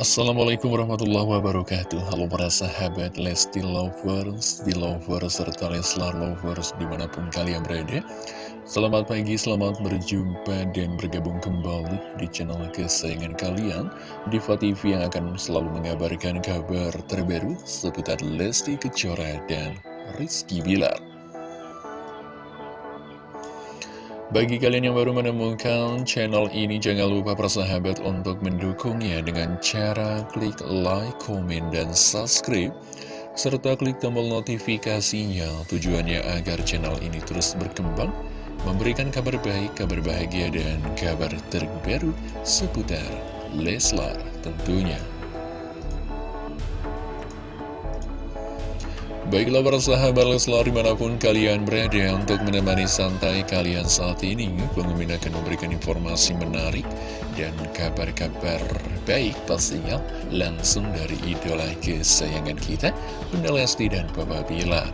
Assalamualaikum warahmatullahi wabarakatuh. Halo para sahabat Lesti Lovers, Belovers, serta Leslar Lovers di mana pun kalian berada. Selamat pagi, selamat berjumpa dan bergabung kembali di channel kesayangan kalian Diva TV yang akan selalu mengabarkan kabar terbaru seputar Lesti Kejora dan Rizky Bilar Bagi kalian yang baru menemukan channel ini, jangan lupa persahabat untuk mendukungnya dengan cara klik like, komen, dan subscribe. Serta klik tombol notifikasinya tujuannya agar channel ini terus berkembang, memberikan kabar baik, kabar bahagia, dan kabar terbaru seputar Leslar tentunya. Baiklah para sahabat Leslar di mana pun kalian berada untuk menemani santai kalian saat ini Pengemin akan memberikan informasi menarik dan kabar-kabar baik pastinya langsung dari idola kesayangan kita Bunda Lesti dan Papa Bilar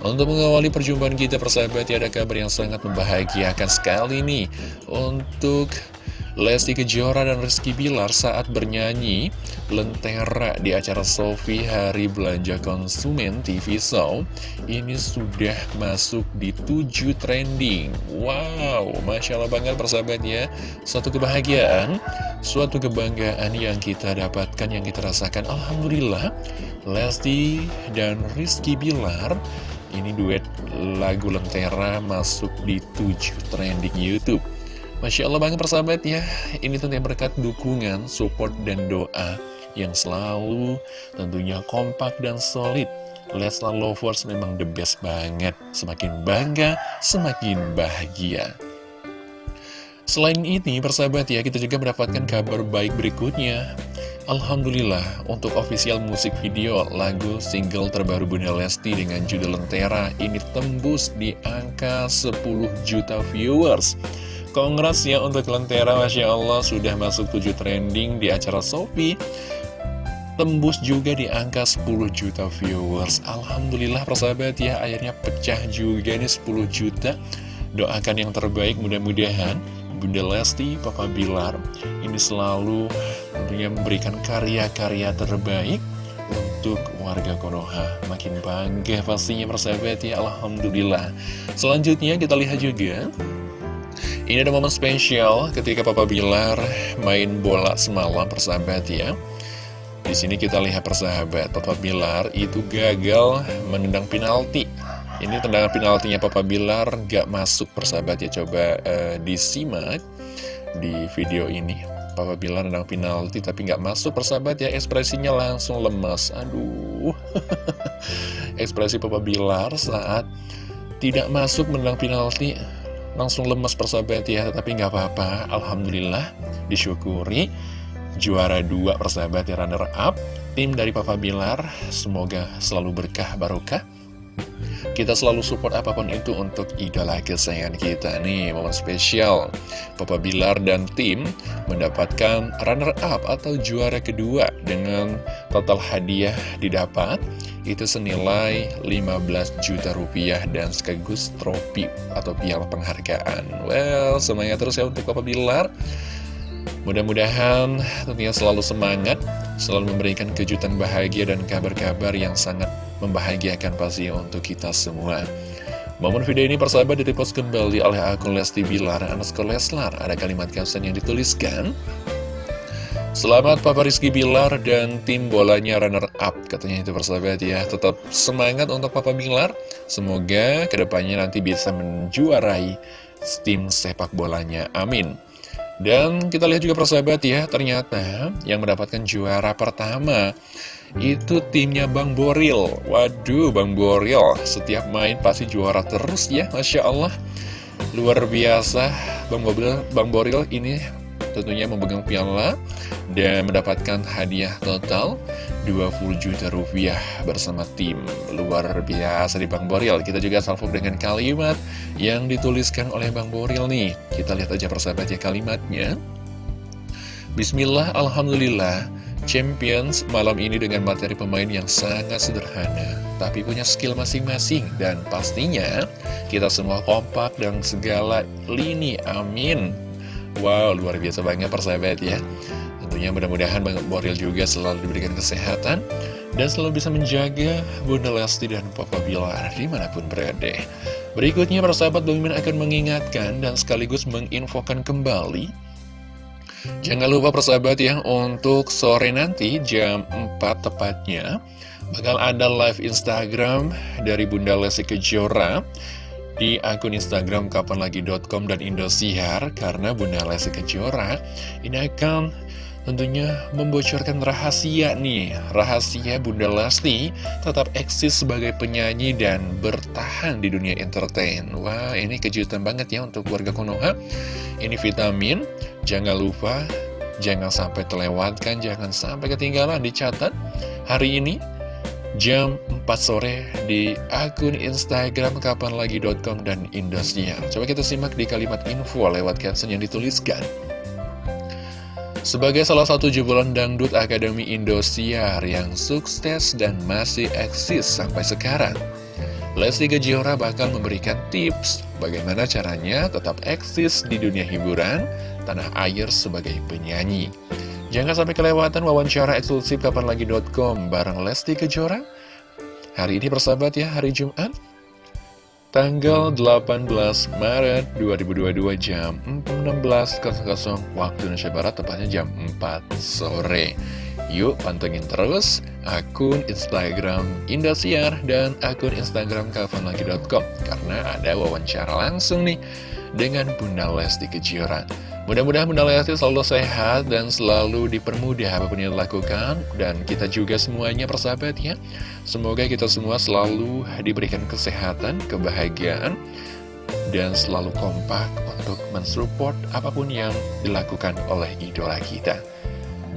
untuk mengawali perjumpaan kita persahabat ya ada kabar yang sangat membahagiakan sekali nih. Untuk Lesti Kejora dan Rizky Bilar saat bernyanyi Lentera di acara Sofi Hari Belanja Konsumen TV Show Ini sudah masuk di 7 trending. Wow, Masya Allah banget persahabat ya Suatu kebahagiaan, suatu kebanggaan yang kita dapatkan, yang kita rasakan. Alhamdulillah Lesti dan Rizky Bilar ini duet lagu Lentera masuk di 7 trending Youtube Masya Allah banget persahabat ya. Ini tentunya berkat dukungan, support, dan doa Yang selalu tentunya kompak dan solid. Leslar Lovers memang the best banget. Semakin bangga, semakin bahagia. Selain ini persahabat ya kita juga mendapatkan kabar baik berikutnya. Alhamdulillah untuk official musik video lagu single terbaru Bunda Lesti dengan judul Lentera ini tembus di angka 10 juta viewers Kongres ya untuk Lentera Masya Allah sudah masuk 7 trending di acara Sofi Tembus juga di angka 10 juta viewers. Alhamdulillah persahabat ya akhirnya pecah juga nih 10 juta. Doakan yang terbaik mudah-mudahan. Bunda Lesti, Papa Bilar Ini selalu tentunya memberikan karya-karya terbaik untuk warga Konoha. Makin bangga pastinya persahabat ya Alhamdulillah. Selanjutnya kita lihat juga ini ada momen spesial ketika Papa Bilar main bola semalam persahabat ya. Di sini kita lihat persahabat, Papa Bilar itu gagal menendang penalti. Ini tendangan penaltinya Papa Bilar gak masuk persahabat ya. Coba uh, disimak di video ini. Papa Bilar nendang penalti tapi gak masuk persahabat ya. Ekspresinya langsung lemas. Aduh. Ekspresi Papa Bilar saat tidak masuk menendang penalti langsung lemes persahabat ya Tapi nggak apa-apa. Alhamdulillah disyukuri. Juara dua persahabat ya runner up Tim dari Papa Bilar. Semoga selalu berkah barokah kita selalu support apa pun itu untuk idola kesayangan kita nih Momen spesial Papa Bilar dan tim mendapatkan runner up atau juara kedua Dengan total hadiah didapat itu senilai 15 juta rupiah dan sekaligus trofi atau piala penghargaan. Well, semangat terus ya untuk Papa Bilar. Mudah-mudahan tentunya selalu semangat, selalu memberikan kejutan bahagia dan kabar-kabar yang sangat membahagiakan pasti untuk kita semua. Momen video ini persahabat direpost kembali oleh akun Lesti Bilar, anak Leslar. Ada kalimat caption yang dituliskan, Selamat Papa Rizky Bilar dan tim bolanya runner up. Katanya itu persahabat ya. Tetap semangat untuk Papa Bilar. Semoga ke depannya nanti bisa menjuarai tim sepak bolanya. Amin Dan kita lihat juga persahabat ya Ternyata yang mendapatkan juara pertama Itu timnya Bang Boril. Waduh Bang Boril Setiap main pasti juara terus ya Masya Allah. Luar biasa Bang Boril, Bang Boril ini tentunya memegang piala dan mendapatkan hadiah total 20 juta rupiah bersama tim. Luar biasa di Bang Boril. Kita juga salvo dengan kalimat yang dituliskan oleh Bang Boril nih. Kita lihat aja persahabat ya kalimatnya. Bismillah Alhamdulillah Champions malam ini dengan materi pemain yang sangat sederhana Tapi punya skill masing-masing. Dan pastinya kita semua kompak dan segala lini Amin Wow, luar biasa banget persahabat ya. Tentunya mudah-mudahan Bang Boril juga selalu diberikan kesehatan dan selalu bisa menjaga Bunda Lesti dan Papa Bilar di mana pun berada. Berikutnya para sahabat akan mengingatkan dan sekaligus menginfokan kembali. Jangan lupa persahabat ya untuk sore nanti jam 4 tepatnya bakal ada live Instagram dari Bunda Lesti Kejora di akun Instagram kapanlagi.com dan Indosiar karena Bunda Lesti Kejora ini akan tentunya membocorkan rahasia nih. Rahasia Bunda Lesti tetap eksis sebagai penyanyi dan bertahan di dunia entertain. Wah ini kejutan banget ya untuk warga Konoha. Ini vitamin, jangan lupa Jangan sampai terlewatkan, jangan sampai ketinggalan Dicatat hari ini jam 4 sore di akun Instagram kapanlagi.com dan Indosiar Coba kita simak di kalimat info lewat caption yang dituliskan sebagai salah satu jebolan dangdut Akademi Indosiar yang sukses dan masih eksis sampai sekarang, Lesti Kejora bakal memberikan tips bagaimana caranya tetap eksis di dunia hiburan tanah air sebagai penyanyi. Jangan sampai kelewatan wawancara eksklusif kapanlagi.com bareng Lesti Kejora. Hari ini persahabat ya, hari Jumat, tanggal 18 Maret 2022 jam 16.00 waktu Indonesia Barat tepatnya jam 4 sore. Yuk pantengin terus akun Instagram Indosiar dan akun Instagram kafanlagi.com karena ada wawancara langsung nih dengan Bunda Lesti Kejora. Mudah-mudahan Bunda Lesti selalu sehat dan selalu dipermudah apa pun yang dilakukan Dan kita juga semuanya persahabat ya Semoga kita semua selalu diberikan kesehatan, kebahagiaan Dan selalu kompak untuk mensupport apa pun yang dilakukan oleh idola kita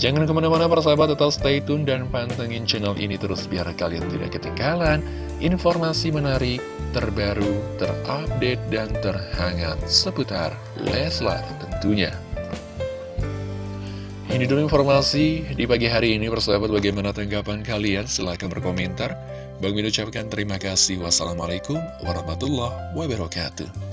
Jangan ke mana-mana persahabat tetap stay tune dan pantengin channel ini terus biar kalian tidak ketinggalan informasi menarik, terbaru, terupdate, dan terhangat seputar Leslar tentunya. Ini dulu informasi di pagi hari ini, persahabat bagaimana tanggapan kalian? Silahkan berkomentar. Bang Min ucapkan terima kasih. Wassalamualaikum warahmatullahi wabarakatuh.